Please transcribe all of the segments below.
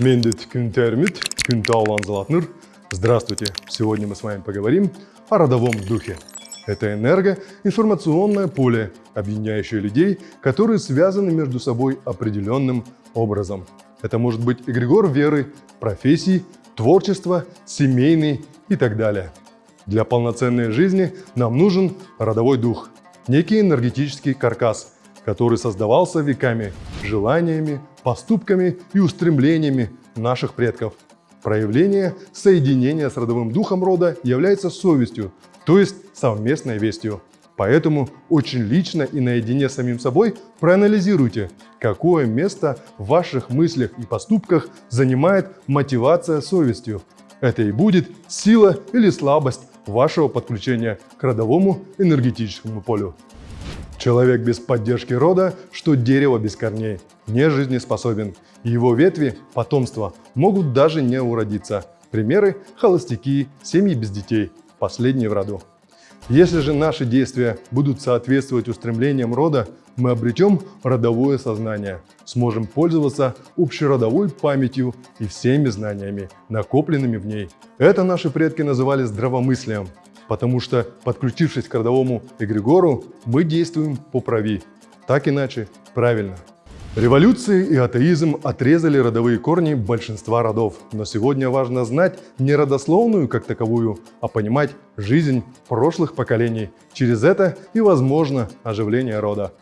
Мендет Кюнтермит, Кюнтаулан Золотныр. Здравствуйте! Сегодня мы с вами поговорим о родовом духе. Это энергоинформационное поле, объединяющее людей, которые связаны между собой определенным образом. Это может быть эгрегор веры, профессий, творчества, семейный и так далее. Для полноценной жизни нам нужен родовой дух, некий энергетический каркас, который создавался веками желаниями, поступками и устремлениями наших предков. Проявление соединения с родовым духом рода является совестью, то есть совместной вестью. Поэтому очень лично и наедине с самим собой проанализируйте, какое место в ваших мыслях и поступках занимает мотивация совестью. Это и будет сила или слабость вашего подключения к родовому энергетическому полю. Человек без поддержки рода, что дерево без корней, не жизнеспособен. Его ветви, потомство, могут даже не уродиться. Примеры – холостяки, семьи без детей, последние в роду. Если же наши действия будут соответствовать устремлениям рода, мы обретем родовое сознание, сможем пользоваться общеродовой памятью и всеми знаниями, накопленными в ней. Это наши предки называли здравомыслием, потому что, подключившись к родовому эгрегору, мы действуем по прави. Так иначе правильно. Революции и атеизм отрезали родовые корни большинства родов, но сегодня важно знать не родословную как таковую, а понимать жизнь прошлых поколений. Через это и возможно оживление рода.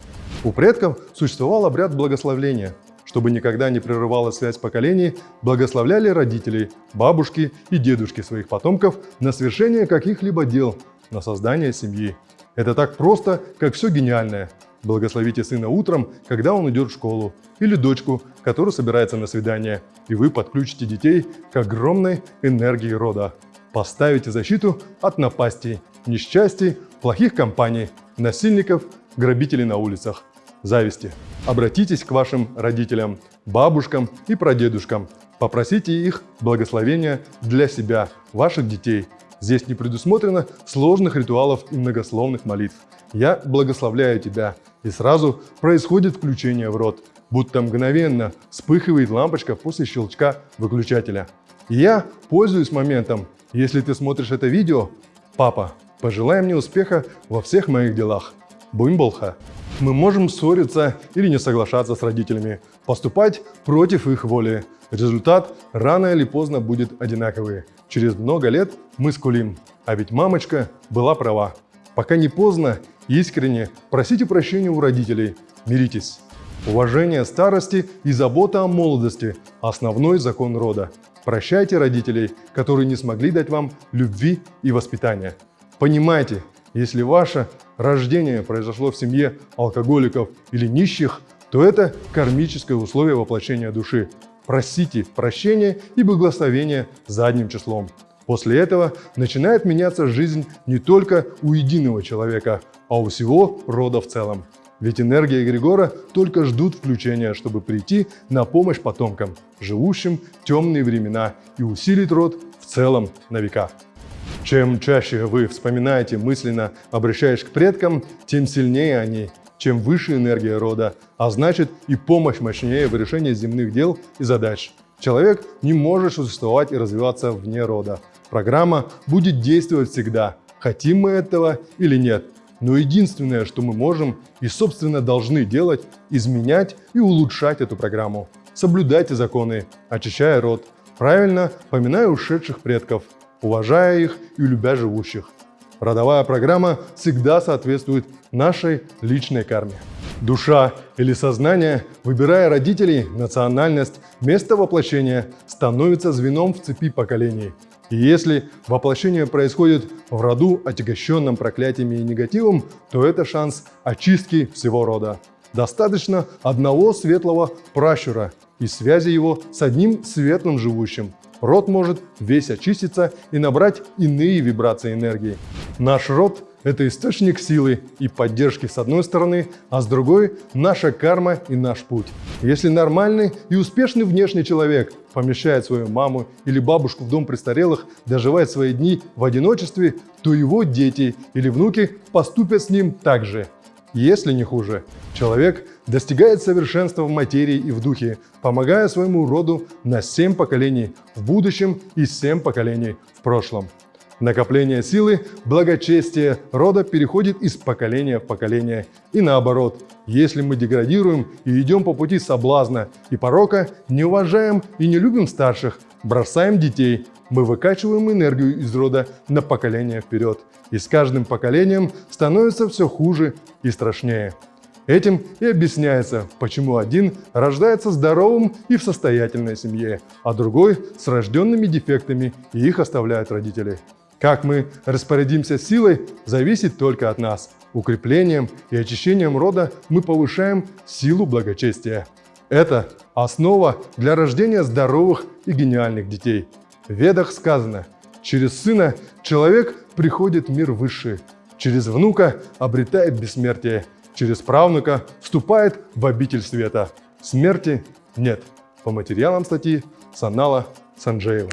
У предков существовал обряд благословления – чтобы никогда не прерывалась связь поколений, благословляли родителей, бабушки и дедушки своих потомков на совершение каких-либо дел, на создание семьи. Это так просто, как все гениальное. Благословите сына утром, когда он идет в школу, или дочку, которая собирается на свидание, и вы подключите детей к огромной энергии рода. Поставите защиту от напастей, несчастий, плохих компаний, насильников, грабителей на улицах зависти. Обратитесь к вашим родителям, бабушкам и прадедушкам. Попросите их благословения для себя, ваших детей. Здесь не предусмотрено сложных ритуалов и многословных молитв. Я благословляю тебя, и сразу происходит включение в рот, будто мгновенно вспыхивает лампочка после щелчка выключателя. Я пользуюсь моментом. Если ты смотришь это видео, папа, пожелай мне успеха во всех моих делах. Бумболха. Мы можем ссориться или не соглашаться с родителями, поступать против их воли. Результат рано или поздно будет одинаковый. Через много лет мы скулим. А ведь мамочка была права. Пока не поздно, искренне просите прощения у родителей. Миритесь. Уважение старости и забота о молодости – основной закон рода. Прощайте родителей, которые не смогли дать вам любви и воспитания. Понимайте, если ваше рождение произошло в семье алкоголиков или нищих, то это кармическое условие воплощения души. Просите прощения и благословения задним числом. После этого начинает меняться жизнь не только у единого человека, а у всего рода в целом. Ведь энергия Эгрегора только ждут включения, чтобы прийти на помощь потомкам, живущим темные времена и усилить род в целом на века. Чем чаще вы вспоминаете мысленно, обращаясь к предкам, тем сильнее они, чем выше энергия рода, а значит и помощь мощнее в решении земных дел и задач. Человек не может существовать и развиваться вне рода. Программа будет действовать всегда, хотим мы этого или нет. Но единственное, что мы можем и, собственно, должны делать, изменять и улучшать эту программу. Соблюдайте законы, очищая род, правильно поминая ушедших предков, уважая их и любя живущих. Родовая программа всегда соответствует нашей личной карме. Душа или сознание, выбирая родителей, национальность, место воплощения, становится звеном в цепи поколений. И если воплощение происходит в роду, отягощенном проклятиями и негативом, то это шанс очистки всего рода. Достаточно одного светлого пращура и связи его с одним светлым живущим, Род может весь очиститься и набрать иные вибрации энергии. Наш род – это источник силы и поддержки с одной стороны, а с другой – наша карма и наш путь. Если нормальный и успешный внешний человек помещает свою маму или бабушку в дом престарелых, доживает свои дни в одиночестве, то его дети или внуки поступят с ним так же. Если не хуже, человек достигает совершенства в материи и в духе, помогая своему роду на семь поколений в будущем и семь поколений в прошлом. Накопление силы, благочестие рода переходит из поколения в поколение. И наоборот, если мы деградируем и идем по пути соблазна и порока, не уважаем и не любим старших, бросаем детей, мы выкачиваем энергию из рода на поколение вперед. И с каждым поколением становится все хуже и страшнее. Этим и объясняется, почему один рождается здоровым и в состоятельной семье, а другой с рожденными дефектами и их оставляют родители. Как мы распорядимся силой, зависит только от нас. Укреплением и очищением рода мы повышаем силу благочестия. Это основа для рождения здоровых и гениальных детей. В Ведах сказано, через сына человек приходит в мир высший, через внука обретает бессмертие, через правнука вступает в обитель света. Смерти нет. По материалам статьи Санала Санджеева.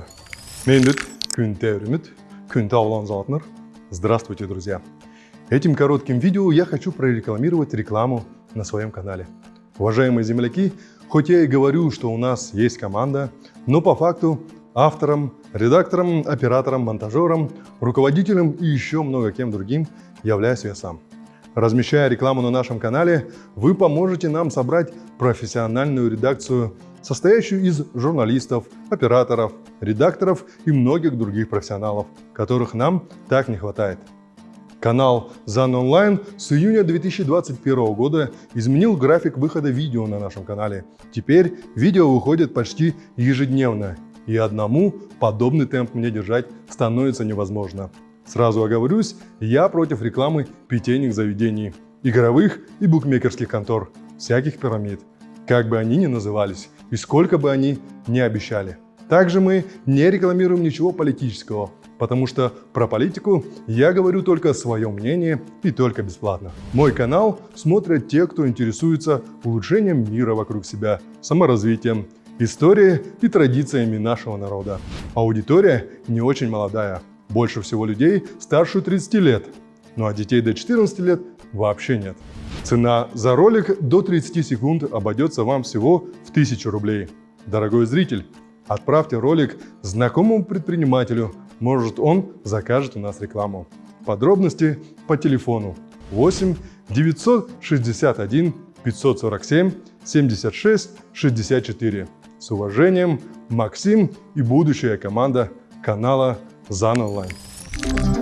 Мен күн тәуіріміт, күн таулан Здравствуйте, друзья! Этим коротким видео я хочу прорекламировать рекламу на своем канале. Уважаемые земляки, хоть я и говорю, что у нас есть команда, но по факту автором, редактором, оператором, монтажером, руководителем и еще много кем другим являюсь я сам. Размещая рекламу на нашем канале, вы поможете нам собрать профессиональную редакцию, состоящую из журналистов, операторов, редакторов и многих других профессионалов, которых нам так не хватает. Канал ZAN Online с июня 2021 года изменил график выхода видео на нашем канале. Теперь видео выходит почти ежедневно, и одному подобный темп мне держать становится невозможно. Сразу оговорюсь, я против рекламы питейных заведений, игровых и букмекерских контор, всяких пирамид, как бы они ни назывались и сколько бы они ни обещали. Также мы не рекламируем ничего политического, потому что про политику я говорю только свое мнение и только бесплатно. Мой канал смотрят те, кто интересуется улучшением мира вокруг себя, саморазвитием, историей и традициями нашего народа. Аудитория не очень молодая, больше всего людей старше 30 лет, ну а детей до 14 лет вообще нет. Цена за ролик до 30 секунд обойдется вам всего в 1000 рублей. Дорогой зритель, отправьте ролик знакомому предпринимателю, может он закажет у нас рекламу. Подробности по телефону 8 961 547 76 64. С уважением, Максим и будущая команда канала Online.